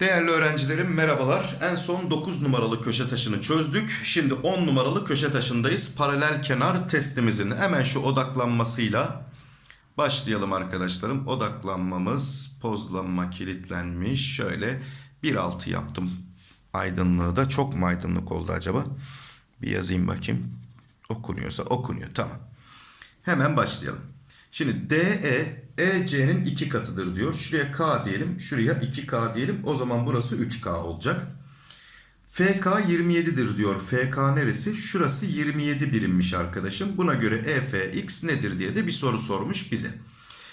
Değerli öğrencilerim merhabalar. En son 9 numaralı köşe taşını çözdük. Şimdi 10 numaralı köşe taşındayız. Paralel kenar testimizin hemen şu odaklanmasıyla başlayalım arkadaşlarım. Odaklanmamız pozlanma kilitlenmiş. Şöyle 1.6 yaptım. Aydınlığı da çok mu aydınlık oldu acaba? Bir yazayım bakayım. Okunuyorsa okunuyor. Tamam. Hemen başlayalım. Şimdi DE EC'nin iki katıdır diyor. Şuraya K diyelim. Şuraya 2K diyelim. O zaman burası 3K olacak. FK 27'dir diyor. FK neresi? Şurası 27 birimmiş arkadaşım. Buna göre EFX nedir diye de bir soru sormuş bize.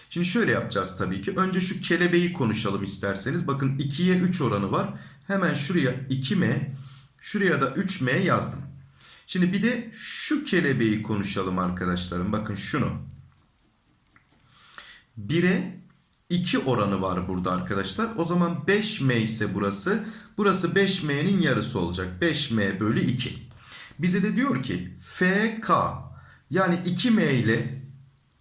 Şimdi şöyle yapacağız tabii ki. Önce şu kelebeği konuşalım isterseniz. Bakın 2'ye 3 oranı var. Hemen şuraya 2M, şuraya da 3M yazdım. Şimdi bir de şu kelebeği konuşalım arkadaşlarım. Bakın şunu. 1'e 2 oranı var burada arkadaşlar. O zaman 5M ise burası. Burası 5M'nin yarısı olacak. 5M bölü 2. Bize de diyor ki FK yani 2M ile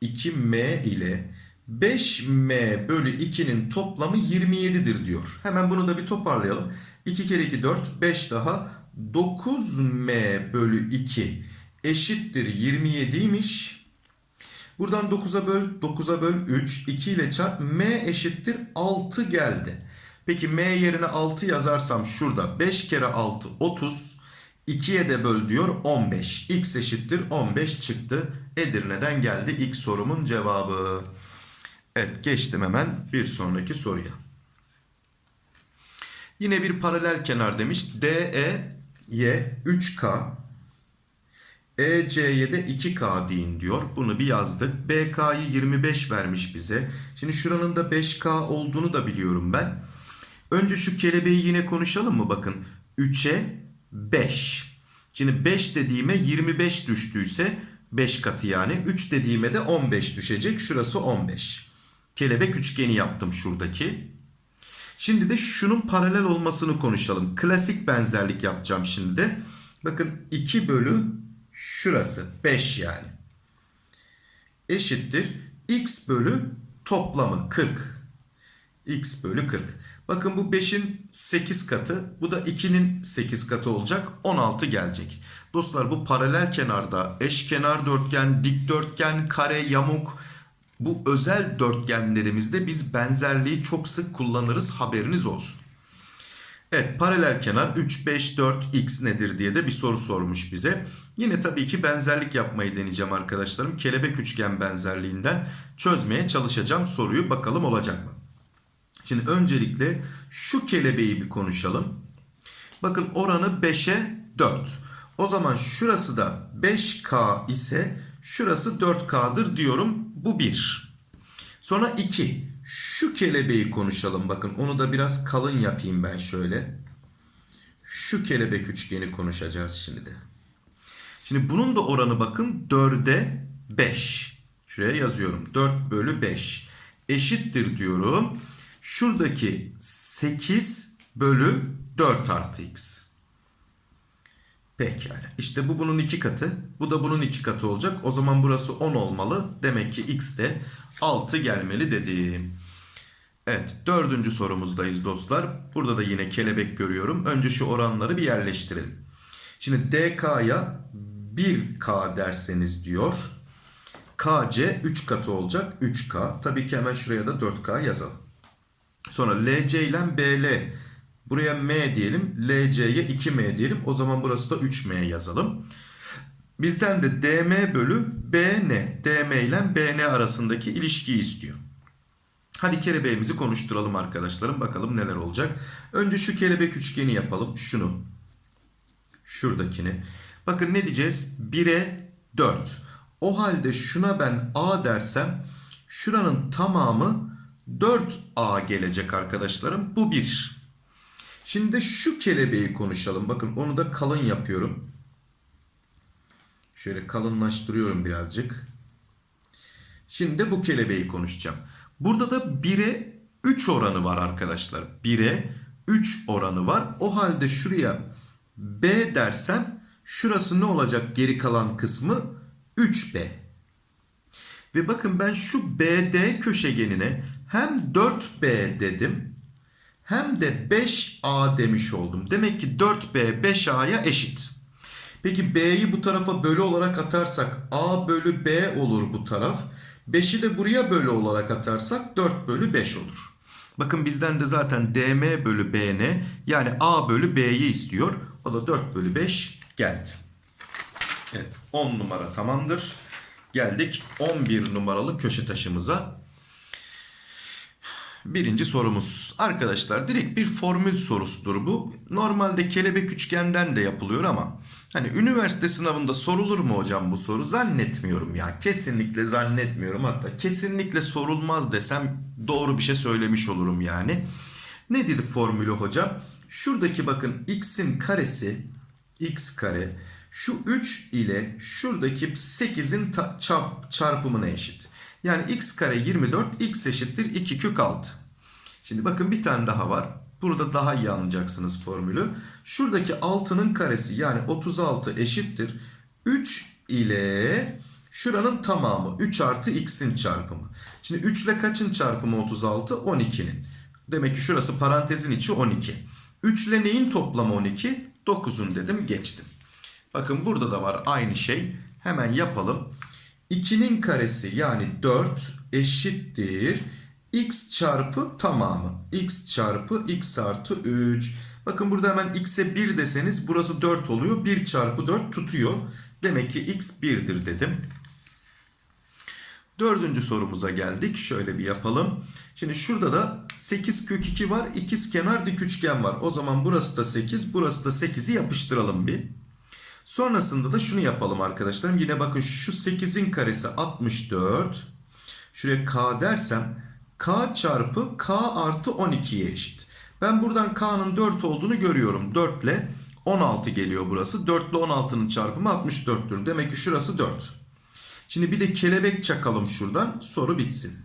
2M ile 5M bölü 2'nin toplamı 27'dir diyor. Hemen bunu da bir toparlayalım. 2 kere 2 4 5 daha 9M bölü 2 eşittir 27'ymiş. Buradan 9'a böl 9'a böl 3 2 ile çarp M eşittir 6 geldi. Peki M yerine 6 yazarsam şurada 5 kere 6 30 2'ye de böl diyor 15. X eşittir 15 çıktı. Edirne'den geldi ilk sorumun cevabı. Evet geçtim hemen bir sonraki soruya. Yine bir paralel kenar demiş. DE Y 3K EC'ye de 2K deyin diyor. Bunu bir yazdık. BK'yı 25 vermiş bize. Şimdi şuranın da 5K olduğunu da biliyorum ben. Önce şu kelebeği yine konuşalım mı? Bakın 3'e 5. Şimdi 5 dediğime 25 düştüyse 5 katı yani. 3 dediğime de 15 düşecek. Şurası 15. Kelebek üçgeni yaptım şuradaki. Şimdi de şunun paralel olmasını konuşalım. Klasik benzerlik yapacağım şimdi de. Bakın 2 bölü şurası 5 yani. Eşittir x bölü toplamı 40. x bölü 40. Bakın bu 5'in 8 katı. Bu da 2'nin 8 katı olacak. 16 gelecek. Dostlar bu paralel kenarda eşkenar dörtgen, dikdörtgen, kare, yamuk bu özel dörtgenlerimizde biz benzerliği çok sık kullanırız haberiniz olsun. Evet paralel kenar 3, 5, 4 x nedir diye de bir soru sormuş bize. Yine tabii ki benzerlik yapmayı deneyeceğim arkadaşlarım. Kelebek üçgen benzerliğinden çözmeye çalışacağım soruyu bakalım olacak mı? Şimdi öncelikle şu kelebeği bir konuşalım. Bakın oranı 5'e 4. O zaman şurası da 5K ise şurası 4K'dır diyorum. Bu 1. Sonra 2. Şu kelebeği konuşalım. Bakın onu da biraz kalın yapayım ben şöyle. Şu kelebek üçgeni konuşacağız şimdi de. Şimdi bunun da oranı bakın 4'e 5. Şuraya yazıyorum. 4 bölü 5 eşittir diyorum. Şuradaki 8 bölü 4 artı x. Pekala. İşte bu bunun iki katı. Bu da bunun iki katı olacak. O zaman burası 10 olmalı. Demek ki x de 6 gelmeli dedim. Evet dördüncü sorumuzdayız dostlar. Burada da yine kelebek görüyorum. Önce şu oranları bir yerleştirelim. Şimdi DK'ya 1K derseniz diyor. KC 3 katı olacak. 3K. Tabii ki hemen şuraya da 4K yazalım. Sonra LC ile BL. Buraya M diyelim. LC'ye 2M diyelim. O zaman burası da 3M yazalım. Bizden de DM bölü BN. DM ile BN arasındaki ilişkiyi istiyor. Hadi kelebeğimizi konuşturalım arkadaşlarım. Bakalım neler olacak. Önce şu kelebek üçgeni yapalım. Şunu. Şuradakini. Bakın ne diyeceğiz? 1'e 4. O halde şuna ben A dersem şuranın tamamı 4A gelecek arkadaşlarım. Bu 1. Şimdi şu kelebeği konuşalım. Bakın onu da kalın yapıyorum. Şöyle kalınlaştırıyorum birazcık. Şimdi bu kelebeği konuşacağım. Burada da 1'e 3 oranı var arkadaşlar. 1'e 3 oranı var. O halde şuraya B dersem şurası ne olacak geri kalan kısmı? 3B. Ve bakın ben şu BD köşegenine hem 4B dedim hem de 5A demiş oldum. Demek ki 4B 5A'ya eşit. Peki B'yi bu tarafa bölü olarak atarsak A bölü B olur bu taraf. 5'i de buraya bölü olarak atarsak 4 bölü 5 olur. Bakın bizden de zaten DM bölü BN yani A bölü B'yi istiyor. O da 4 bölü 5 geldi. Evet 10 numara tamamdır. Geldik 11 numaralı köşe taşımıza. Birinci sorumuz. Arkadaşlar direkt bir formül sorusudur bu. Normalde kelebek üçgenden de yapılıyor ama hani üniversite sınavında sorulur mu hocam bu soru? Zannetmiyorum ya. Kesinlikle zannetmiyorum. Hatta kesinlikle sorulmaz desem doğru bir şey söylemiş olurum yani. Ne dedi formülü hocam? Şuradaki bakın x'in karesi x kare şu 3 ile şuradaki 8'in çarpımına eşit. Yani x kare 24 x eşittir 2 kök 6. Şimdi bakın bir tane daha var. Burada daha iyi anlayacaksınız formülü. Şuradaki 6'nın karesi yani 36 eşittir. 3 ile şuranın tamamı 3 artı x'in çarpımı. Şimdi 3 ile kaçın çarpımı 36? 12'nin. Demek ki şurası parantezin içi 12. 3 ile neyin toplamı 12? 9'un dedim geçtim. Bakın burada da var aynı şey. Hemen yapalım. 2'nin karesi yani 4 eşittir. x çarpı tamamı. x çarpı x artı 3. Bakın burada hemen x'e 1 deseniz burası 4 oluyor. 1 çarpı 4 tutuyor. Demek ki x 1'dir dedim. Dördüncü sorumuza geldik. Şöyle bir yapalım. Şimdi şurada da 8 kök 2 var. İkiz kenar dik üçgen var. O zaman burası da 8. Burası da 8'i yapıştıralım bir. Sonrasında da şunu yapalım arkadaşlarım. Yine bakın şu 8'in karesi 64. Şuraya k dersem k çarpı k artı 12'ye eşit. Ben buradan k'nın 4 olduğunu görüyorum. 4 ile 16 geliyor burası. 4 ile 16'nın çarpımı 64'tür. Demek ki şurası 4. Şimdi bir de kelebek çakalım şuradan. Soru bitsin.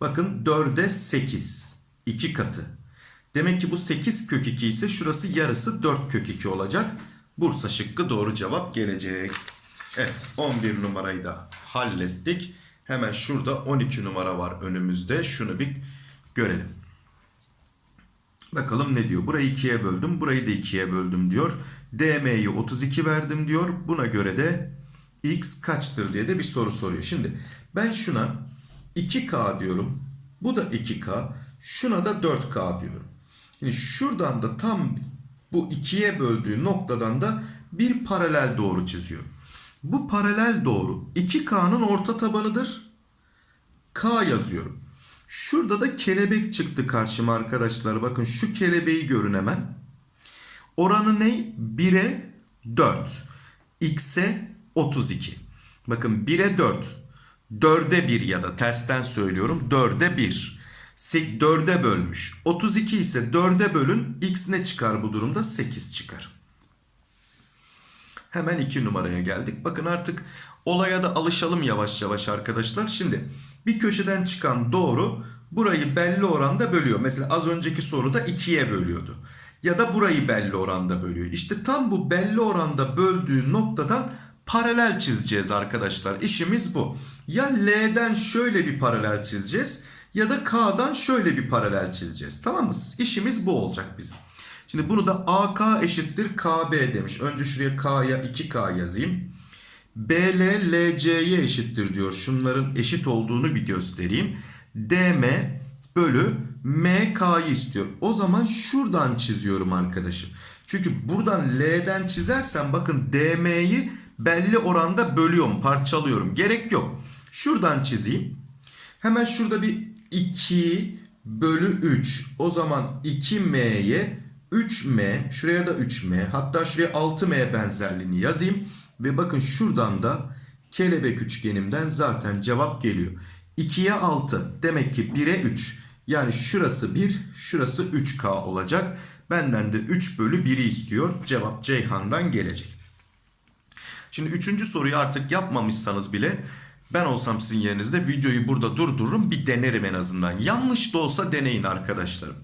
Bakın 4'e 8. 2 katı. Demek ki bu 8 kök 2 ise şurası yarısı 4 kök 2 olacak. Bursa şıkkı doğru cevap gelecek. Evet 11 numarayı da hallettik. Hemen şurada 12 numara var önümüzde. Şunu bir görelim. Bakalım ne diyor. Burayı 2'ye böldüm. Burayı da 2'ye böldüm diyor. DM'yi 32 verdim diyor. Buna göre de x kaçtır diye de bir soru soruyor. Şimdi ben şuna 2k diyorum. Bu da 2k. Şuna da 4k diyorum. Şimdi şuradan da tam bu ikiye böldüğü noktadan da bir paralel doğru çiziyor. Bu paralel doğru 2K'nın orta tabanıdır. K yazıyorum. Şurada da kelebek çıktı karşıma arkadaşlar. Bakın şu kelebeği görün hemen. Oranı ne? 1'e 4. X'e 32. Bakın 1'e 4. 4'e 1 ya da tersten söylüyorum. 4'e 1. 4'e bölmüş. 32 ise 4'e bölün. X ne çıkar bu durumda? 8 çıkar. Hemen 2 numaraya geldik. Bakın artık olaya da alışalım yavaş yavaş arkadaşlar. Şimdi bir köşeden çıkan doğru burayı belli oranda bölüyor. Mesela az önceki soruda 2'ye bölüyordu. Ya da burayı belli oranda bölüyor. İşte tam bu belli oranda böldüğü noktadan paralel çizeceğiz arkadaşlar. İşimiz bu. Ya L'den şöyle bir paralel çizeceğiz ya da K'dan şöyle bir paralel çizeceğiz. Tamam mı? İşimiz bu olacak bizim. Şimdi bunu da AK eşittir KB demiş. Önce şuraya K'ya 2K yazayım. BL LC'ye eşittir diyor. Şunların eşit olduğunu bir göstereyim. DM bölü MK'yı istiyor. O zaman şuradan çiziyorum arkadaşım. Çünkü buradan L'den çizersem bakın DM'yi belli oranda bölüyorum, parçalıyorum. Gerek yok. Şuradan çizeyim. Hemen şurada bir 2 bölü 3. O zaman 2m'ye 3m şuraya da 3m hatta şuraya 6m benzerliğini yazayım. Ve bakın şuradan da kelebek üçgenimden zaten cevap geliyor. 2'ye 6 demek ki 1'e 3. Yani şurası 1 şurası 3k olacak. Benden de 3 bölü 1'i istiyor. Cevap Ceyhan'dan gelecek. Şimdi üçüncü soruyu artık yapmamışsanız bile ben olsam sizin yerinizde videoyu burada durdururum bir denerim en azından. Yanlış da olsa deneyin arkadaşlarım.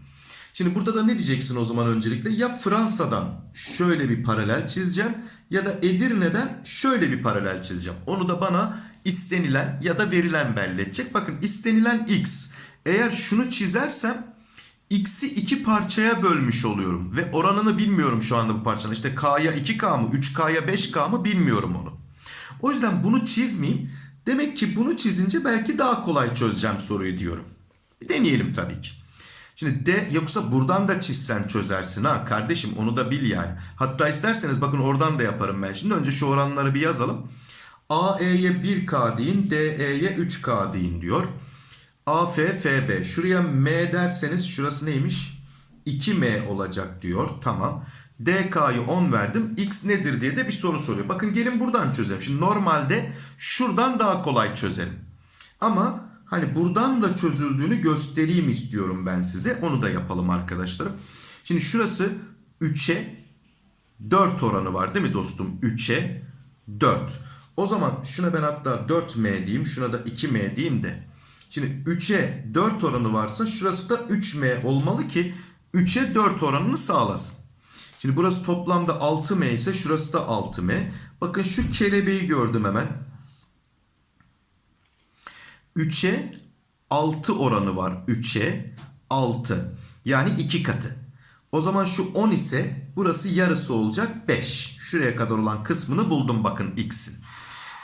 Şimdi burada da ne diyeceksin o zaman öncelikle? Ya Fransa'dan şöyle bir paralel çizeceğim ya da Edirne'den şöyle bir paralel çizeceğim. Onu da bana istenilen ya da verilen belli edecek. Bakın istenilen x. Eğer şunu çizersem x'i iki parçaya bölmüş oluyorum. Ve oranını bilmiyorum şu anda bu parçanın. İşte k'ya 2k mı 3k'ya 5k mı bilmiyorum onu. O yüzden bunu çizmeyeyim. Demek ki bunu çizince belki daha kolay çözeceğim soruyu diyorum. Deneyelim tabii ki. Şimdi D yoksa buradan da çizsen çözersin ha kardeşim onu da bil yani. Hatta isterseniz bakın oradan da yaparım ben. Şimdi önce şu oranları bir yazalım. AE'ye 1K deyin DE'ye 3K deyin diyor. AF FB şuraya M derseniz şurası neymiş? 2M olacak diyor. Tamam. DK'yı 10 verdim. X nedir diye de bir soru soruyor. Bakın gelin buradan çözelim. Şimdi normalde şuradan daha kolay çözelim. Ama hani buradan da çözüldüğünü göstereyim istiyorum ben size. Onu da yapalım arkadaşlarım. Şimdi şurası 3'e 4 oranı var değil mi dostum? 3'e 4. O zaman şuna ben hatta 4M diyeyim. Şuna da 2M diyeyim de. Şimdi 3'e 4 oranı varsa şurası da 3M olmalı ki 3'e 4 oranını sağlasın. Şimdi burası toplamda 6M ise şurası da 6M. Bakın şu kelebeği gördüm hemen. 3'e 6 oranı var. 3'e 6. Yani 2 katı. O zaman şu 10 ise burası yarısı olacak 5. Şuraya kadar olan kısmını buldum bakın x'in.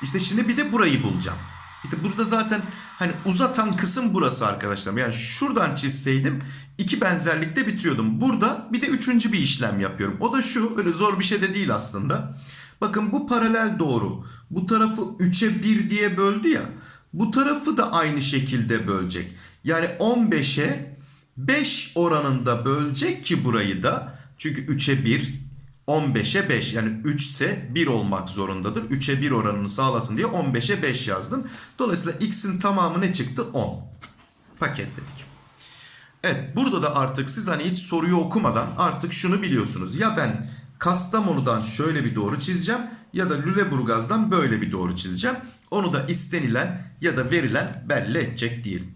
İşte şimdi bir de burayı bulacağım. İşte burada zaten hani uzatan kısım burası arkadaşlar. Yani şuradan çizseydim iki benzerlikte bitiriyordum. Burada bir de üçüncü bir işlem yapıyorum. O da şu öyle zor bir şey de değil aslında. Bakın bu paralel doğru. Bu tarafı 3'e 1 diye böldü ya. Bu tarafı da aynı şekilde bölecek. Yani 15'e 5 oranında bölecek ki burayı da. Çünkü 3'e 1 15'e 5 yani 3 ise 1 olmak zorundadır. 3'e 1 oranını sağlasın diye 15'e 5 yazdım. Dolayısıyla x'in tamamı ne çıktı? 10. Paketledik. Evet burada da artık siz hani hiç soruyu okumadan artık şunu biliyorsunuz. Ya ben Kastamonu'dan şöyle bir doğru çizeceğim ya da Lüleburgaz'dan böyle bir doğru çizeceğim. Onu da istenilen ya da verilen belli edecek diyelim.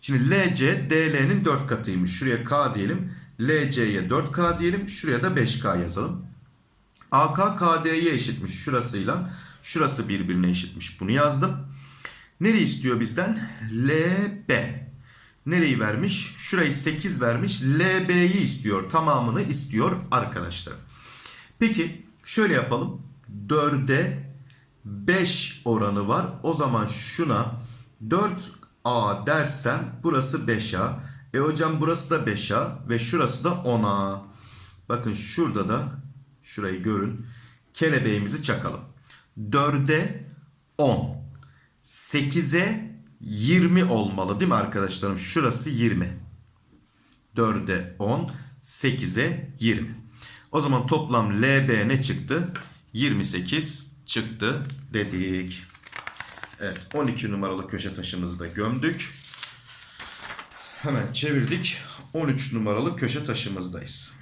Şimdi LC DL'nin 4 katıymış. Şuraya K diyelim. LC'ye 4K diyelim. Şuraya da 5K yazalım. AK KD'ye eşitmiş şurasıyla. Şurası birbirine eşitmiş. Bunu yazdım. Nereyi istiyor bizden? LB. Nereyi vermiş? Şurayı 8 vermiş. LB'yi istiyor. Tamamını istiyor arkadaşlar. Peki şöyle yapalım. 4'e 5 oranı var. O zaman şuna 4A dersem burası 5A. E hocam burası da 5A ve şurası da 10A. Bakın şurada da şurayı görün. Kelebeğimizi çakalım. 4'e 10. 8'e 20 olmalı değil mi arkadaşlarım? Şurası 20. 4'e 10, 8'e 20. O zaman toplam LB ne çıktı? 28 çıktı dedik. Evet 12 numaralı köşe taşımızı da gömdük. Hemen çevirdik. 13 numaralı köşe taşımızdayız.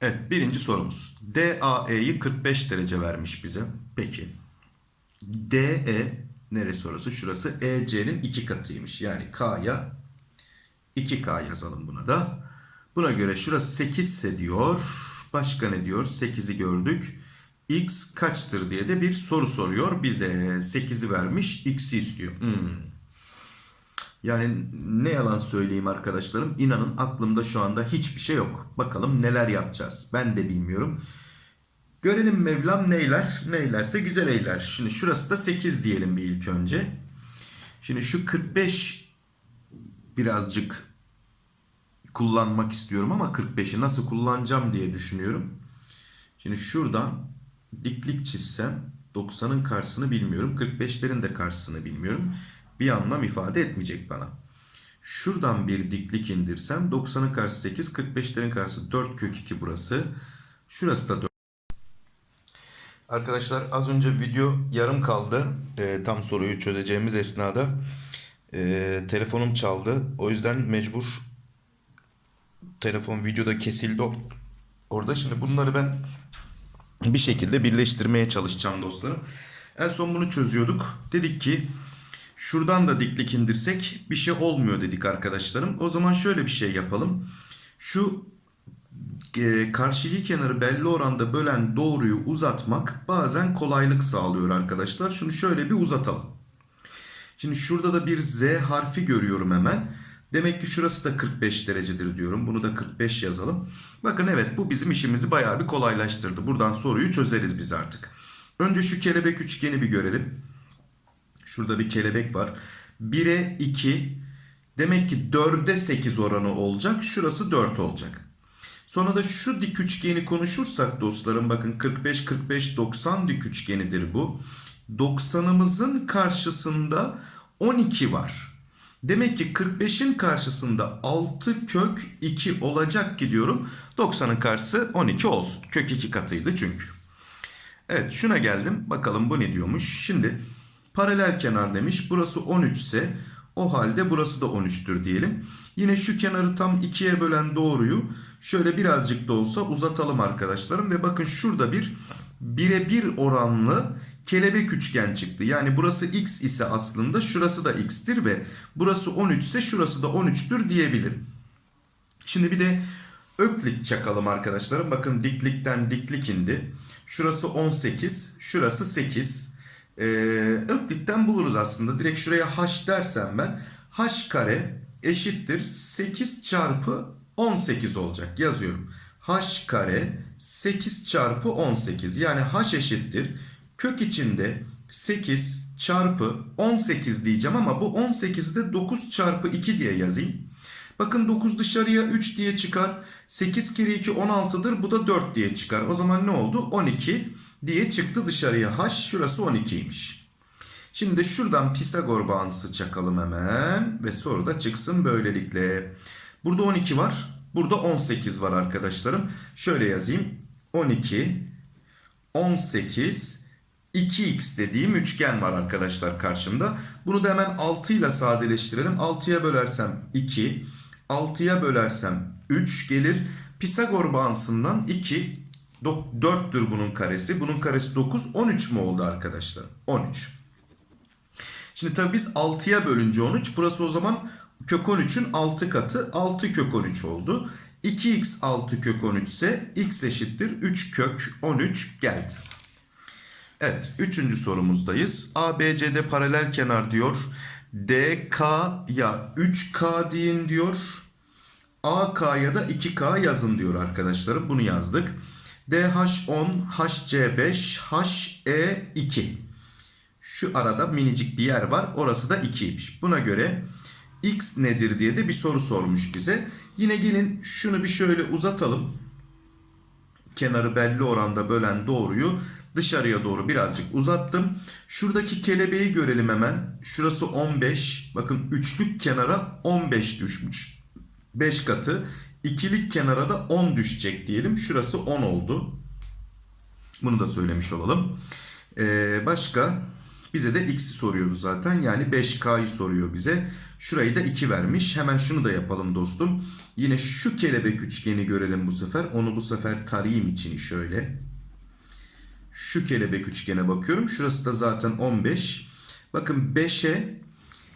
Evet birinci sorumuz. DAE'yi 45 derece vermiş bize. Peki. DE neresi orası? Şurası EC'nin 2 katıymış. Yani K'ya 2K yazalım buna da. Buna göre şurası 8 ise diyor. Başka ne diyor? 8'i gördük. X kaçtır diye de bir soru soruyor bize. 8'i vermiş. X'i istiyor. Hmm. Yani ne yalan söyleyeyim arkadaşlarım. İnanın aklımda şu anda hiçbir şey yok. Bakalım neler yapacağız. Ben de bilmiyorum. Görelim Mevlam neyler. Neylerse güzel eyler. Şimdi şurası da 8 diyelim bir ilk önce. Şimdi şu 45 birazcık kullanmak istiyorum ama 45'i nasıl kullanacağım diye düşünüyorum. Şimdi şuradan diklik çizsem 90'ın karşısını bilmiyorum. 45'lerin de karşısını bilmiyorum. Bir anlam ifade etmeyecek bana. Şuradan bir diklik indirsem 90'ın karşısı 8, 45'lerin karşısı 4 kök 2 burası. Şurası da 4. Arkadaşlar az önce video yarım kaldı. E, tam soruyu çözeceğimiz esnada. E, telefonum çaldı. O yüzden mecbur telefon videoda kesildi orada. Şimdi bunları ben bir şekilde birleştirmeye çalışacağım dostlarım. En son bunu çözüyorduk. Dedik ki şuradan da diklik indirsek bir şey olmuyor dedik arkadaşlarım. O zaman şöyle bir şey yapalım. Şu e, karşıki kenarı belli oranda bölen doğruyu uzatmak bazen kolaylık sağlıyor arkadaşlar. Şunu şöyle bir uzatalım. Şimdi şurada da bir Z harfi görüyorum hemen. Demek ki şurası da 45 derecedir diyorum. Bunu da 45 yazalım. Bakın evet bu bizim işimizi bayağı bir kolaylaştırdı. Buradan soruyu çözeriz biz artık. Önce şu kelebek üçgeni bir görelim. Şurada bir kelebek var. 1'e 2 demek ki 4'e 8 oranı olacak. Şurası 4 olacak. Sonra da şu dik üçgeni konuşursak dostlarım bakın 45 45 90 dik üçgenidir bu. 90'ımızın karşısında 12 var. Demek ki 45'in karşısında 6 kök 2 olacak ki diyorum. 90'ın karşısı 12 olsun. Kök 2 katıydı çünkü. Evet şuna geldim. Bakalım bu ne diyormuş. Şimdi paralel kenar demiş. Burası 13 ise o halde burası da 13'tür diyelim. Yine şu kenarı tam ikiye bölen doğruyu şöyle birazcık da olsa uzatalım arkadaşlarım. Ve bakın şurada bir bire bir oranlı kelebek üçgen çıktı. Yani burası x ise aslında şurası da x'tir ve burası 13 ise şurası da 13'tür diyebilirim. Şimdi bir de öklit çakalım arkadaşlarım. Bakın diklikten diklik indi. Şurası 18, şurası 8. Ee, öklitten buluruz aslında. Direkt şuraya h dersem ben h kare eşittir 8 çarpı 18 olacak. Yazıyorum. h kare 8 çarpı 18 yani h eşittir kök içinde 8 çarpı 18 diyeceğim ama bu 18'i de 9 çarpı 2 diye yazayım. Bakın 9 dışarıya 3 diye çıkar. 8 kere 2 16'dır. Bu da 4 diye çıkar. O zaman ne oldu? 12 diye çıktı dışarıya. H şurası 12'ymiş. Şimdi şuradan Pisagor bağıntısı çakalım hemen. Ve soru da çıksın böylelikle. Burada 12 var. Burada 18 var arkadaşlarım. Şöyle yazayım. 12, 18, 2x dediğim üçgen var arkadaşlar karşımda. Bunu da hemen 6 ile sadeleştirelim. 6'ya bölersem 2, 6'ya bölersem 3 gelir. Pisagor bağıntısından 2, 4'tür bunun karesi. Bunun karesi 9, 13 mu oldu arkadaşlar? 13. Şimdi tabii biz 6'ya bölünce 13. Burası o zaman kök 13'ün 6 katı. 6 kök 13 oldu. 2x 6 kök 13 ise x eşittir 3 kök 13 geldi. Evet, üçüncü sorumuzdayız. ABCD paralel kenar diyor. DK ya 3K deyin diyor. AK'ya da 2K yazın diyor arkadaşlarım. Bunu yazdık. DH10, HC5, HE2. Şu arada minicik bir yer var. Orası da 2'ymiş. Buna göre X nedir diye de bir soru sormuş bize. Yine gelin şunu bir şöyle uzatalım. Kenarı belli oranda bölen doğruyu dışarıya doğru birazcık uzattım. Şuradaki kelebeği görelim hemen. Şurası 15. Bakın üçlük kenara 15 düşmüş. 5 katı. İkilik kenara da 10 düşecek diyelim. Şurası 10 oldu. Bunu da söylemiş olalım. Ee, başka bize de x'i soruyordu zaten. Yani 5k'yı soruyor bize. Şurayı da 2 vermiş. Hemen şunu da yapalım dostum. Yine şu kelebek üçgeni görelim bu sefer. Onu bu sefer tarayayım içini şöyle. Şu kelebek üçgene bakıyorum. Şurası da zaten 15. Bakın 5'e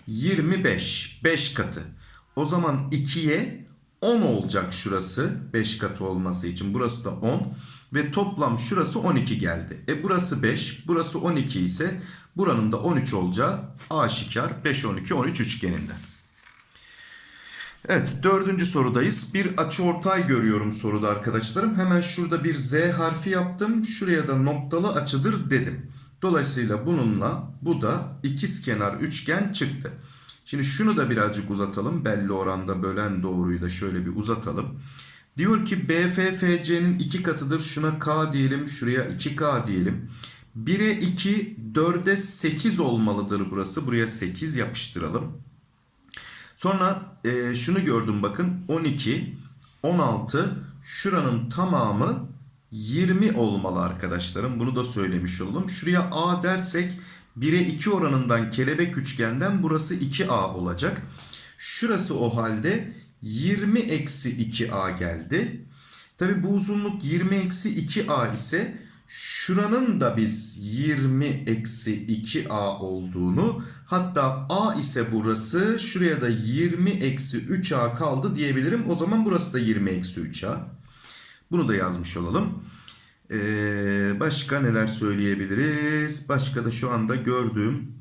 25. 5 katı. O zaman 2'ye 10 olacak şurası. 5 katı olması için. Burası da 10. Ve toplam şurası 12 geldi. E burası 5. Burası 12 ise buranın da 13 olacağı aşikar. 5, 12, 13 üçgeninden. Evet dördüncü sorudayız. Bir açıortay görüyorum soruda arkadaşlarım. Hemen şurada bir Z harfi yaptım. Şuraya da noktalı açıdır dedim. Dolayısıyla bununla bu da ikizkenar üçgen çıktı. Şimdi şunu da birazcık uzatalım. Belli oranda bölen doğruyu da şöyle bir uzatalım. Diyor ki BFFC'nin iki katıdır. Şuna K diyelim. Şuraya 2K diyelim. 1'e 2, 4'e 8 olmalıdır burası. Buraya 8 yapıştıralım. Sonra e, şunu gördüm bakın 12, 16 şuranın tamamı 20 olmalı arkadaşlarım. Bunu da söylemiş olalım. Şuraya A dersek 1'e 2 oranından kelebek üçgenden burası 2A olacak. Şurası o halde 20 eksi 2A geldi. Tabi bu uzunluk 20 eksi 2A ise şuranın da biz 20 eksi 2a olduğunu hatta a ise burası şuraya da 20 eksi 3a kaldı diyebilirim. O zaman burası da 20 eksi 3a. Bunu da yazmış olalım. Ee, başka neler söyleyebiliriz? Başka da şu anda gördüğüm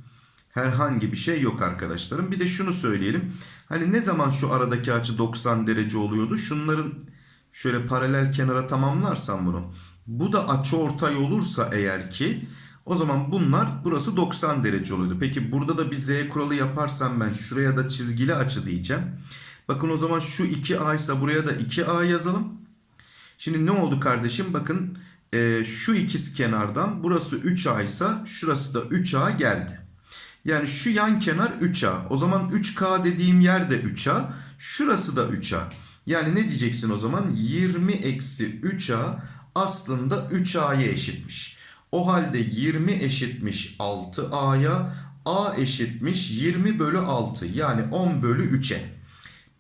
herhangi bir şey yok arkadaşlarım. Bir de şunu söyleyelim. Hani ne zaman şu aradaki açı 90 derece oluyordu? Şunların şöyle paralel kenara tamamlarsam bunu. Bu da açı ortay olursa eğer ki o zaman bunlar burası 90 derece oluyordu. Peki burada da bir z kuralı yaparsam ben şuraya da çizgili açı diyeceğim. Bakın o zaman şu 2a ise buraya da 2a yazalım. Şimdi ne oldu kardeşim? Bakın e, şu ikiz kenardan burası 3a ise şurası da 3a geldi. Yani şu yan kenar 3a. O zaman 3k dediğim yer de 3a. Şurası da 3a. Yani ne diyeceksin o zaman? 20 eksi 3a aslında 3a'ya eşitmiş. O halde 20 eşitmiş 6a'ya. a eşitmiş 20 bölü 6 yani 10 bölü 3'e.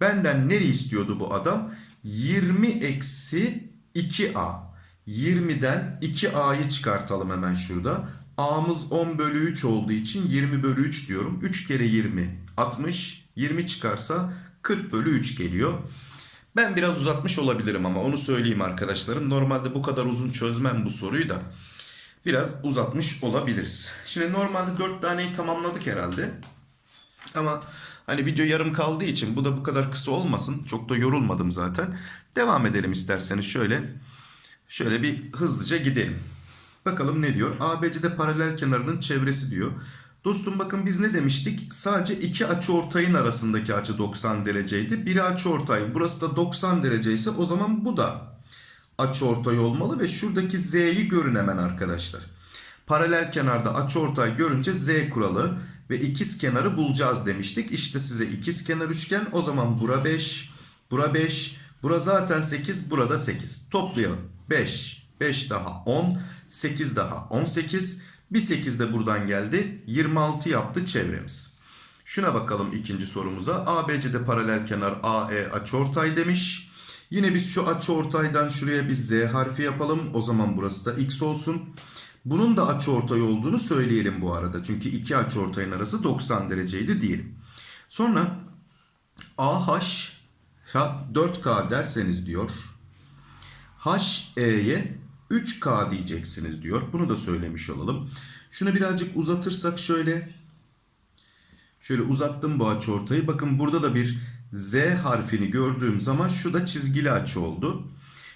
Benden neri istiyordu bu adam? 20 eksi 2a. 20'den 2a'yı çıkartalım hemen şurada. a'mız 10 bölü 3 olduğu için 20 bölü 3 diyorum. 3 kere 20 60. 20 çıkarsa 40 bölü 3 geliyor. Ben biraz uzatmış olabilirim ama onu söyleyeyim arkadaşlarım. Normalde bu kadar uzun çözmem bu soruyu da. Biraz uzatmış olabiliriz. Şimdi normalde 4 taneyi tamamladık herhalde. Ama hani video yarım kaldığı için bu da bu kadar kısa olmasın. Çok da yorulmadım zaten. Devam edelim isterseniz şöyle. Şöyle bir hızlıca gidelim. Bakalım ne diyor? ABC'de paralel kenarının çevresi diyor. Dostum bakın biz ne demiştik? Sadece iki açı ortayın arasındaki açı 90 dereceydi. Biri açı ortay. Burası da 90 derece ise o zaman bu da açı ortay olmalı ve şuradaki z'yi görün hemen arkadaşlar. Paralel kenarda açı ortay görünce z kuralı ve ikiz kenarı bulacağız demiştik. İşte size ikiz kenar üçgen. O zaman bura 5, bura 5, bura zaten 8, burada 8. Toplayalım. 5, 5 daha 10, 8 daha 18. Bir 8 de buradan geldi. 26 yaptı çevremiz. Şuna bakalım ikinci sorumuza. ABC'de paralel kenar AE açıortay demiş. Yine biz şu açıortaydan şuraya bir Z harfi yapalım. O zaman burası da X olsun. Bunun da açıortay olduğunu söyleyelim bu arada. Çünkü iki açıortayın arası 90 dereceydi diyelim. Sonra AH 4K derseniz diyor. HE'ye 3K diyeceksiniz diyor. Bunu da söylemiş olalım. Şunu birazcık uzatırsak şöyle. Şöyle uzattım bu açıortayı. Bakın burada da bir Z harfini gördüğüm zaman şu da çizgili açı oldu.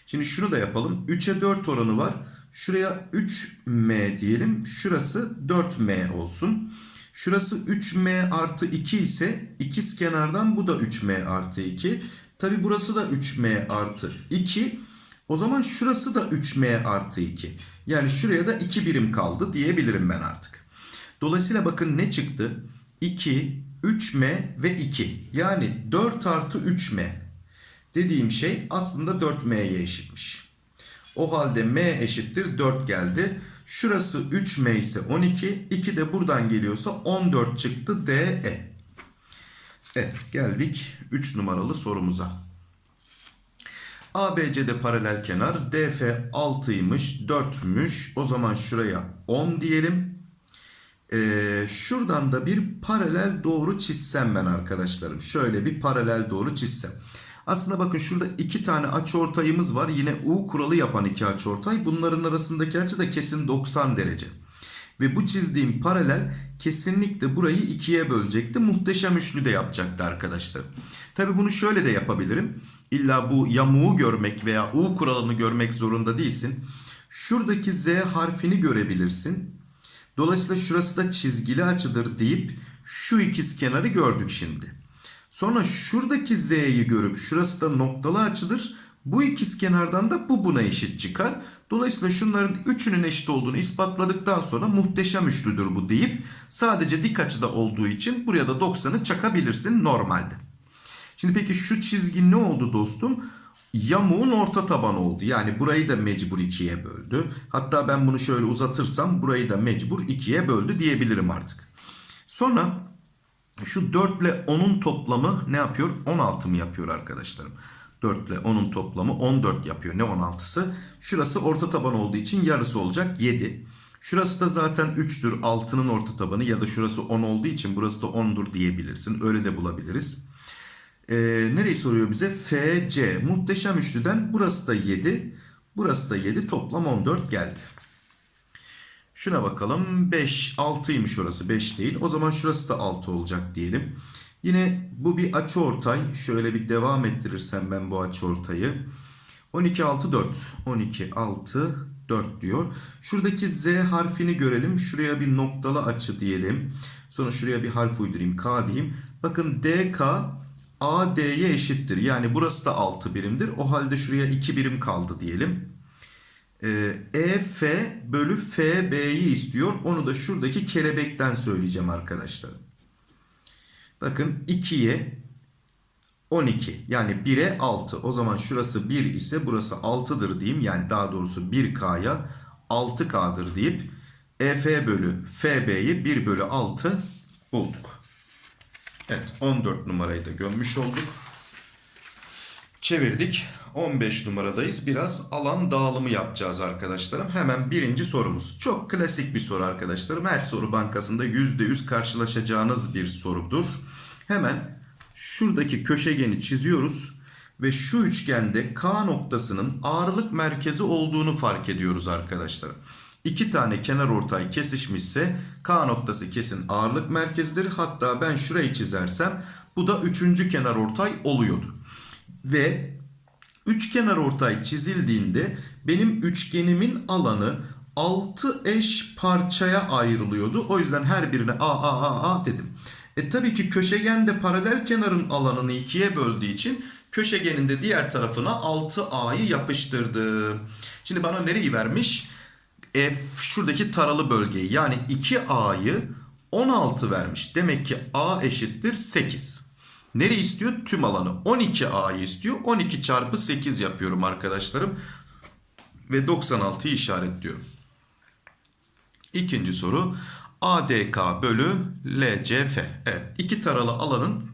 Şimdi şunu da yapalım. 3'e 4 oranı var. Şuraya 3M diyelim. Şurası 4M olsun. Şurası 3M artı 2 ise ikiz kenardan bu da 3M artı 2. Tabi burası da 3M artı 2. O zaman şurası da 3M artı 2. Yani şuraya da 2 birim kaldı diyebilirim ben artık. Dolayısıyla bakın ne çıktı? 2, 3M ve 2. Yani 4 artı 3M dediğim şey aslında 4M'ye eşitmiş. O halde M eşittir 4 geldi. Şurası 3M ise 12. 2 de buradan geliyorsa 14 çıktı DE. Evet geldik 3 numaralı sorumuza. ABC'de paralel kenar DF 6'ymış 4'müş. O zaman şuraya 10 diyelim. Ee, şuradan da bir paralel doğru çizsem ben arkadaşlarım. Şöyle bir paralel doğru çizsem. Aslında bakın şurada iki tane açıortayımız var. Yine U kuralı yapan iki açıortay. Bunların arasındaki açı da kesin 90 derece. Ve bu çizdiğim paralel kesinlikle burayı ikiye bölecekti. Muhteşem üçlü de yapacaktı arkadaşlar. Tabi bunu şöyle de yapabilirim. İlla bu yamuğu görmek veya U kuralını görmek zorunda değilsin. Şuradaki Z harfini görebilirsin. Dolayısıyla şurası da çizgili açıdır deyip şu ikiz kenarı gördük şimdi. Sonra şuradaki z'yi görüp şurası da noktalı açıdır. Bu ikiz kenardan da bu buna eşit çıkar. Dolayısıyla şunların üçünün eşit olduğunu ispatladıktan sonra muhteşem üçlüdür bu deyip sadece dik açıda olduğu için buraya da 90'ı çakabilirsin normalde. Şimdi peki şu çizgi ne oldu dostum? Yamuğun orta tabanı oldu. Yani burayı da mecbur ikiye böldü. Hatta ben bunu şöyle uzatırsam burayı da mecbur ikiye böldü diyebilirim artık. Sonra şu 4 ile 10'un toplamı ne yapıyor? 16 mı yapıyor arkadaşlarım? 4 ile 10'un toplamı 14 yapıyor. Ne 16'sı? Şurası orta taban olduğu için yarısı olacak 7. Şurası da zaten 3'tür 6'nın orta tabanı ya da şurası 10 olduğu için burası da 10'dur diyebilirsin. Öyle de bulabiliriz. Ee, nereyi soruyor bize? FC. Muhteşem üçlüden burası da 7. Burası da 7. Toplam 14 geldi. Şuna bakalım. 5, 6'ymış orası. 5 değil. O zaman şurası da 6 olacak diyelim. Yine bu bir açı ortay. Şöyle bir devam ettirirsem ben bu açı ortayı. 12, 6, 4. 12, 6, 4 diyor. Şuradaki Z harfini görelim. Şuraya bir noktalı açı diyelim. Sonra şuraya bir harf uydurayım. K diyeyim. Bakın DK AD'ye eşittir. Yani burası da 6 birimdir. O halde şuraya 2 birim kaldı diyelim. Ee, EF bölü FB'yi istiyor. Onu da şuradaki kelebekten söyleyeceğim arkadaşlar. Bakın 2'ye 12 yani 1'e 6. O zaman şurası 1 ise burası 6'dır diyeyim. Yani daha doğrusu 1K'ya 6K'dır deyip EF bölü FB'yi 1 bölü 6 bulduk. Evet 14 numarayı da gömmüş olduk. Çevirdik. 15 numaradayız. Biraz alan dağılımı yapacağız arkadaşlarım. Hemen birinci sorumuz. Çok klasik bir soru arkadaşlarım. Her soru bankasında %100 karşılaşacağınız bir sorudur. Hemen şuradaki köşegeni çiziyoruz. Ve şu üçgende K noktasının ağırlık merkezi olduğunu fark ediyoruz arkadaşlar. İki tane kenar ortay kesişmişse K noktası kesin ağırlık merkezidir. Hatta ben şurayı çizersem bu da üçüncü kenar ortay oluyordu. Ve üçkenar ortay çizildiğinde benim üçgenimin alanı 6 eş parçaya ayrılıyordu. O yüzden her birine a a a a dedim. E tabii ki köşegende paralel kenarın alanını ikiye böldüğü için köşegenin de diğer tarafına 6a'yı yapıştırdım. Şimdi bana nereyi vermiş? F şuradaki taralı bölgeyi yani 2a'yı 16 vermiş. Demek ki a eşittir 8. Nereyi istiyor? Tüm alanı. 12A'yı istiyor. 12 çarpı 8 yapıyorum arkadaşlarım. Ve 96'yı işaretliyorum. İkinci soru. ADK bölü LCF. Evet. iki taralı alanın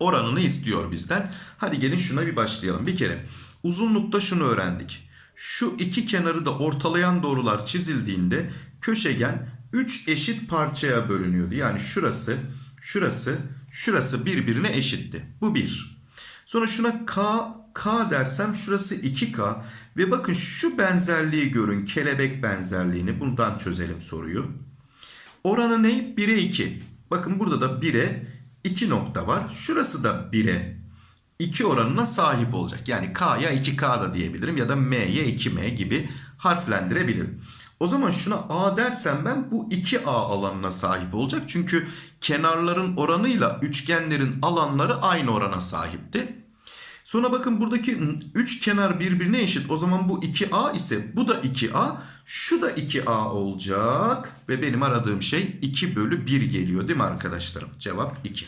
oranını istiyor bizden. Hadi gelin şuna bir başlayalım. Bir kere uzunlukta şunu öğrendik. Şu iki kenarı da ortalayan doğrular çizildiğinde köşegen 3 eşit parçaya bölünüyordu. Yani şurası, şurası, şurası birbirine eşitti. Bu 1. Sonra şuna K, K dersem şurası 2K. Ve bakın şu benzerliği görün. Kelebek benzerliğini. Bundan çözelim soruyu. Oranı ne? 1'e 2. Bakın burada da 1'e 2 nokta var. Şurası da 1'e 2 oranına sahip olacak. Yani K'ya 2K da diyebilirim ya da M'ye 2M gibi harflendirebilirim. O zaman şuna A dersem ben bu 2A alanına sahip olacak. Çünkü kenarların oranıyla üçgenlerin alanları aynı orana sahipti. Sonra bakın buradaki 3 kenar birbirine eşit. O zaman bu 2A ise bu da 2A. Şu da 2A olacak. Ve benim aradığım şey 2 bölü 1 geliyor değil mi arkadaşlarım? Cevap 2.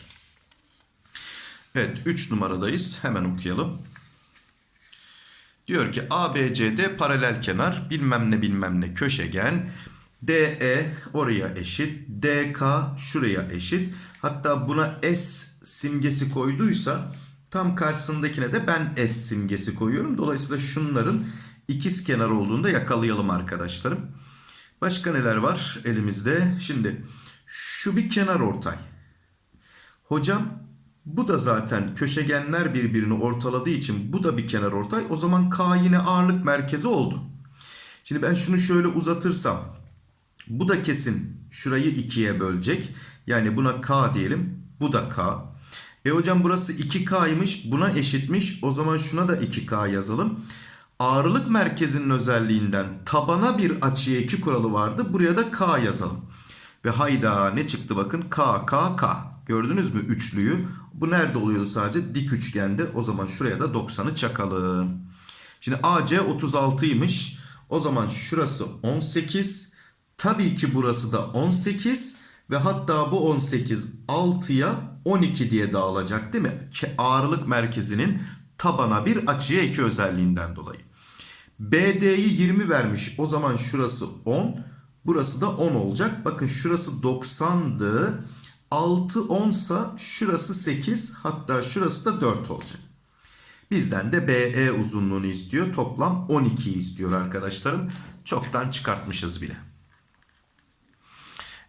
Evet 3 numaradayız. Hemen okuyalım. Diyor ki ABCD paralel kenar bilmem ne bilmem ne köşegen. DE oraya eşit. DK şuraya eşit. Hatta buna S simgesi koyduysa tam karşısındakine de ben S simgesi koyuyorum. Dolayısıyla şunların ikiz kenar olduğunda yakalayalım arkadaşlarım. Başka neler var elimizde? Şimdi şu bir kenar ortay. Hocam bu da zaten köşegenler birbirini ortaladığı için bu da bir kenar ortay. O zaman K yine ağırlık merkezi oldu. Şimdi ben şunu şöyle uzatırsam bu da kesin şurayı ikiye bölecek. Yani buna K diyelim. Bu da K. E hocam burası 2K'ymış. Buna eşitmiş. O zaman şuna da 2K yazalım. Ağırlık merkezinin özelliğinden tabana bir açıya 2 kuralı vardı. Buraya da K yazalım. Ve hayda ne çıktı bakın. K, K, K. Gördünüz mü üçlüyü? Bu nerede oluyordu sadece? Dik üçgende. O zaman şuraya da 90'ı çakalım. Şimdi AC 36'ymış. O zaman şurası 18. Tabii ki burası da 18. Ve hatta bu 18 6'ya 12 diye dağılacak değil mi? Ağırlık merkezinin tabana bir açıya 2 özelliğinden dolayı. BD'yi 20 vermiş. O zaman şurası 10. Burası da 10 olacak. Bakın şurası 90'dı. 6 10 sa şurası 8 hatta şurası da 4 olacak. Bizden de BE uzunluğunu istiyor. Toplam 12 istiyor arkadaşlarım. Çoktan çıkartmışız bile.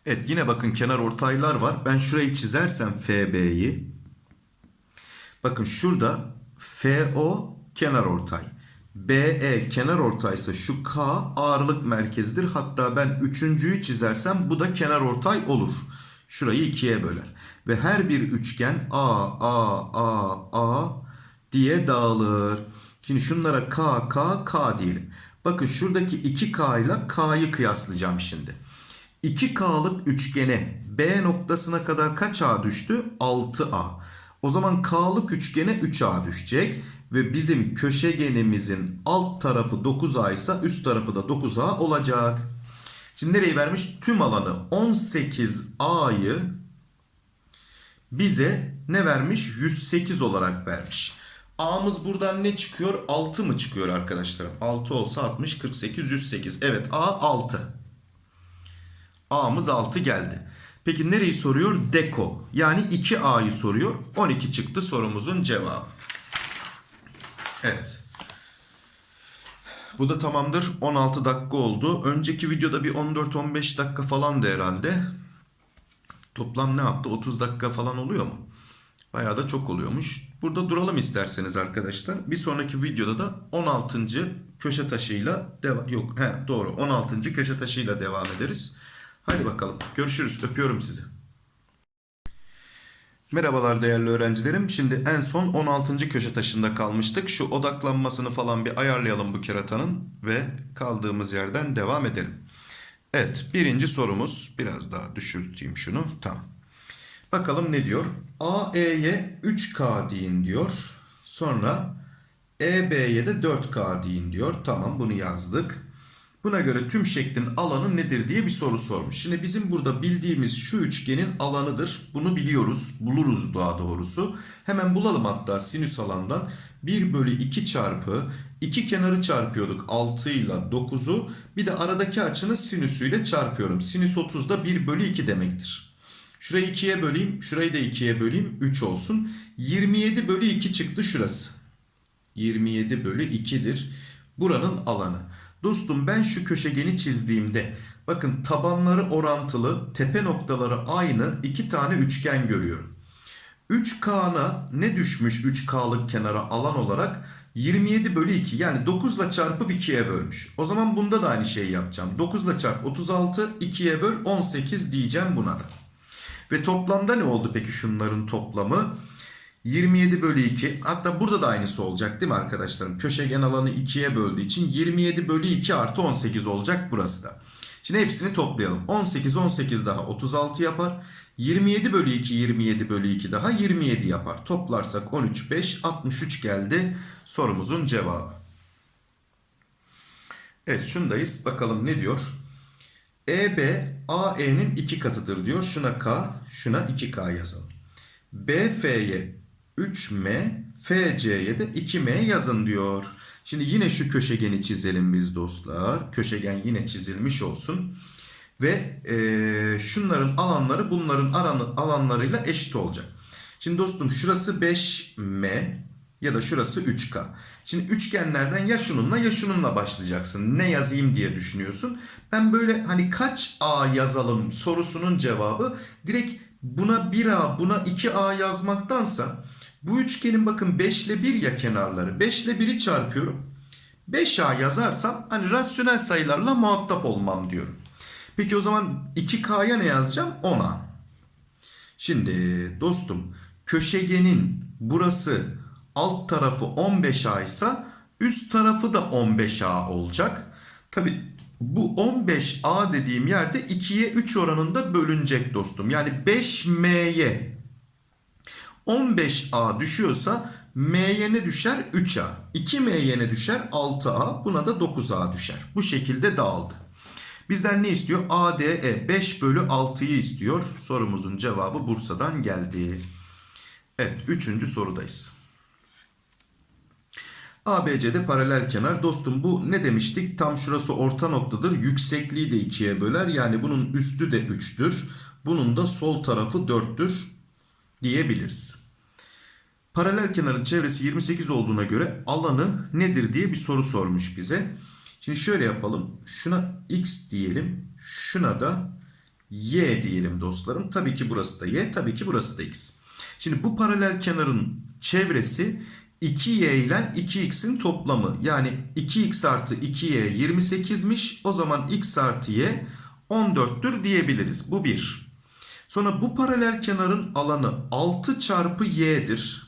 Evet yine bakın kenar ortaylar var. Ben şurayı çizersem FB'yi. Bakın şurada FO kenar ortay. BE kenar ortaysa şu K ağırlık merkezidir. Hatta ben üçüncüyü çizersem bu da kenar ortay olur. Şurayı ikiye böler. Ve her bir üçgen A, A, A, A diye dağılır. Şimdi şunlara K, K, K diyelim. Bakın şuradaki 2K ile K'yı kıyaslayacağım şimdi. 2K'lık üçgene B noktasına kadar kaç A düştü? 6A. O zaman K'lık üçgene 3A düşecek. Ve bizim köşegenimizin alt tarafı 9A ise üst tarafı da 9A olacak. Şimdi nereyi vermiş? Tüm alanı 18A'yı bize ne vermiş? 108 olarak vermiş. A'mız buradan ne çıkıyor? 6 mı çıkıyor arkadaşlarım? 6 olsa 60, 48, 108. Evet A 6. A'mız 6 geldi. Peki nereyi soruyor? Deko. Yani 2A'yı soruyor. 12 çıktı sorumuzun cevabı. Evet. Bu da tamamdır. 16 dakika oldu. Önceki videoda bir 14-15 dakika falandı herhalde. Toplam ne yaptı? 30 dakika falan oluyor mu? Bayağı da çok oluyormuş. Burada duralım isterseniz arkadaşlar. Bir sonraki videoda da 16. köşe taşıyla devam yok he doğru 16. köşe taşıyla devam ederiz. Hadi bakalım. Görüşürüz. Öpüyorum sizi. Merhabalar değerli öğrencilerim. Şimdi en son 16. köşe taşında kalmıştık. Şu odaklanmasını falan bir ayarlayalım bu keratanın ve kaldığımız yerden devam edelim. Evet, birinci sorumuz biraz daha düşürteyim şunu. Tamam. Bakalım ne diyor? AE'ye 3K deyin diyor. Sonra EB'ye de 4K deyin diyor. Tamam bunu yazdık. Buna göre tüm şeklin alanı nedir diye bir soru sormuş. Şimdi bizim burada bildiğimiz şu üçgenin alanıdır. Bunu biliyoruz. Buluruz daha doğrusu. Hemen bulalım hatta sinüs alandan. 1 bölü 2 çarpı 2 kenarı çarpıyorduk 6 ile 9'u. Bir de aradaki açının sinüsüyle çarpıyorum. Sinüs 30 da 1 bölü 2 demektir. Şurayı 2'ye böleyim. Şurayı da 2'ye böleyim. 3 olsun. 27 bölü 2 çıktı şurası. 27 bölü 2'dir. Buranın alanı. Dostum ben şu köşegeni çizdiğimde bakın tabanları orantılı tepe noktaları aynı iki tane üçgen görüyorum. 3K'na ne düşmüş 3K'lık kenara alan olarak 27 bölü 2 yani 9 ile çarpıp 2'ye bölmüş. O zaman bunda da aynı şeyi yapacağım. 9 ile çarp 36 2'ye böl 18 diyeceğim buna da. Ve toplamda ne oldu peki şunların toplamı? 27 bölü 2 hatta burada da aynısı olacak değil mi arkadaşlarım? Köşegen alanı 2'ye böldüğü için 27 bölü 2 artı 18 olacak burası da. Şimdi hepsini toplayalım. 18 18 daha 36 yapar. 27 bölü 2 27 bölü 2 daha 27 yapar. Toplarsak 13 5 63 geldi sorumuzun cevabı. Evet şundayız bakalım ne diyor? EB AE'nin 2 katıdır diyor. Şuna K şuna 2K yazalım. BF'ye 3M, FC'ye de 2M yazın diyor. Şimdi yine şu köşegeni çizelim biz dostlar. Köşegen yine çizilmiş olsun. Ve e, şunların alanları bunların aranı, alanlarıyla eşit olacak. Şimdi dostum şurası 5M ya da şurası 3K. Şimdi üçgenlerden ya şununla ya şununla başlayacaksın. Ne yazayım diye düşünüyorsun. Ben böyle hani kaç A yazalım sorusunun cevabı direkt buna 1A buna 2A yazmaktansa bu üçgenin bakın 5 ile 1 ya kenarları. 5 ile 1'i çarpıyorum. 5A yazarsam hani rasyonel sayılarla muhatap olmam diyorum. Peki o zaman 2K'ya ne yazacağım? 10A. Şimdi dostum köşegenin burası alt tarafı 15A ise üst tarafı da 15A olacak. Tabi bu 15A dediğim yerde 2'ye 3 oranında bölünecek dostum. Yani 5M'ye 15A düşüyorsa M'ye ne düşer? 3A. 2M'ye ne düşer? 6A. Buna da 9A düşer. Bu şekilde dağıldı. Bizden ne istiyor? ADE 5 bölü 6'yı istiyor. Sorumuzun cevabı Bursa'dan geldi. Evet 3. sorudayız. ABC'de paralel kenar. Dostum bu ne demiştik? Tam şurası orta noktadır. Yüksekliği de 2'ye böler. Yani bunun üstü de 3'tür. Bunun da sol tarafı 4'tür diyebiliriz. Paralel kenarın çevresi 28 olduğuna göre alanı nedir diye bir soru sormuş bize. Şimdi şöyle yapalım. Şuna x diyelim. Şuna da y diyelim dostlarım. Tabii ki burası da y. Tabii ki burası da x. Şimdi bu paralel kenarın çevresi 2y ile 2x'in toplamı. Yani 2x artı 2y 28'miş. O zaman x artı y 14'tür diyebiliriz. Bu bir. Sonra bu paralel kenarın alanı 6 çarpı y'dir.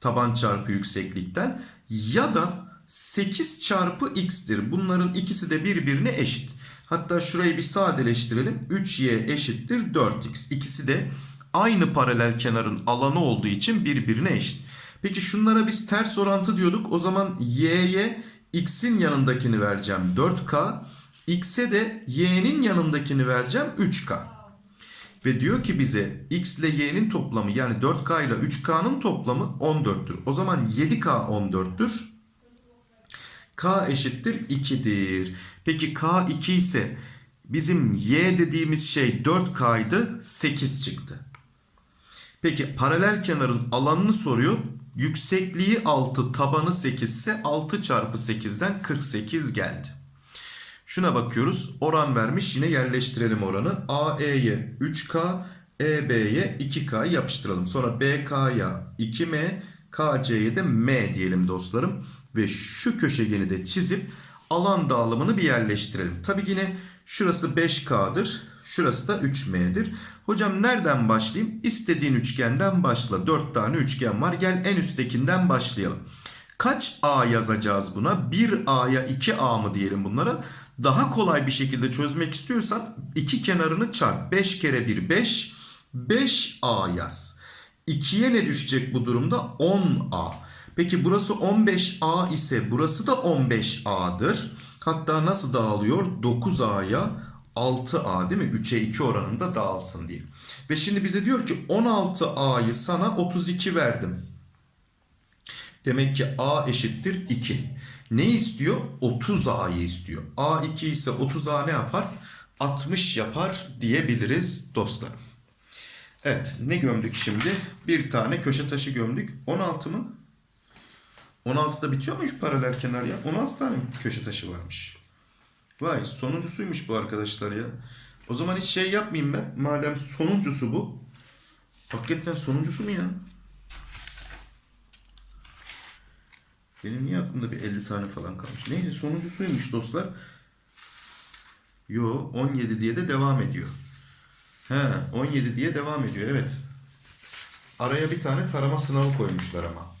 Taban çarpı yükseklikten. Ya da 8 çarpı x'tir. Bunların ikisi de birbirine eşit. Hatta şurayı bir sadeleştirelim. 3y eşittir 4x. İkisi de aynı paralel kenarın alanı olduğu için birbirine eşit. Peki şunlara biz ters orantı diyorduk. O zaman y'ye x'in yanındakini vereceğim 4k. x'e de y'nin yanındakini vereceğim 3k. Ve diyor ki bize x ile y'nin toplamı yani 4k ile 3k'nın toplamı 14'tür. O zaman 7k 14'tür. k eşittir 2'dir. Peki k 2 ise bizim y dediğimiz şey 4k'ydı 8 çıktı. Peki paralel kenarın alanını soruyor. Yüksekliği 6 tabanı 8 ise 6 çarpı 8'den 48 geldi. Şuna bakıyoruz. Oran vermiş. Yine yerleştirelim oranı. AE'ye 3K, EB'ye 2K yapıştıralım. Sonra BK'ya 2M, KC'ye de M diyelim dostlarım. Ve şu köşegeni de çizip alan dağılımını bir yerleştirelim. Tabi yine şurası 5K'dır. Şurası da 3M'dir. Hocam nereden başlayayım? İstediğin üçgenden başla. 4 tane üçgen var. Gel en üsttekinden başlayalım. Kaç A yazacağız buna? 1A'ya 2A mı diyelim bunlara? Daha kolay bir şekilde çözmek istiyorsan iki kenarını çarp. 5 kere 1 5. 5A yaz. 2'ye ne düşecek bu durumda? 10A. Peki burası 15A ise burası da 15A'dır. Hatta nasıl dağılıyor? 9A'ya 6A değil mi? 3'e 2 oranında dağılsın diye. Ve şimdi bize diyor ki 16A'yı sana 32 verdim. Demek ki A eşittir 2. Ne istiyor? 30A'yı istiyor. A 2 ise 30A ne yapar? 60 yapar diyebiliriz dostlar. Evet ne gömdük şimdi? Bir tane köşe taşı gömdük. 16 mı? 16'da bitiyor muymuş paralel kenar ya? 16 tane köşe taşı varmış. Vay sonuncusuymuş bu arkadaşlar ya. O zaman hiç şey yapmayayım ben. Madem sonuncusu bu. Hakikaten sonuncusu mu ya? Benim niye aklımda bir 50 tane falan kalmış? Neyse sonuncusuymuş dostlar. Yo 17 diye de devam ediyor. He 17 diye devam ediyor evet. Araya bir tane tarama sınavı koymuşlar ama.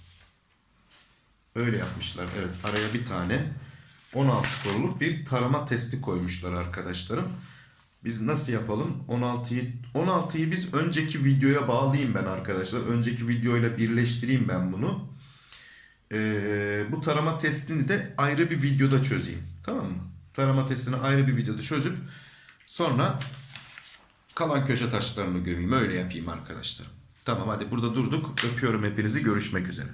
Öyle yapmışlar evet araya bir tane 16 soruluk bir tarama testi koymuşlar arkadaşlarım. Biz nasıl yapalım? 16'yı 16'yı biz önceki videoya bağlayayım ben arkadaşlar. Önceki videoyla birleştireyim ben bunu. Ee, bu tarama testini de ayrı bir videoda çözeyim. Tamam mı? Tarama testini ayrı bir videoda çözüp sonra kalan köşe taşlarını gömeyim. Öyle yapayım arkadaşlar. Tamam hadi burada durduk. Öpüyorum hepinizi. Görüşmek üzere.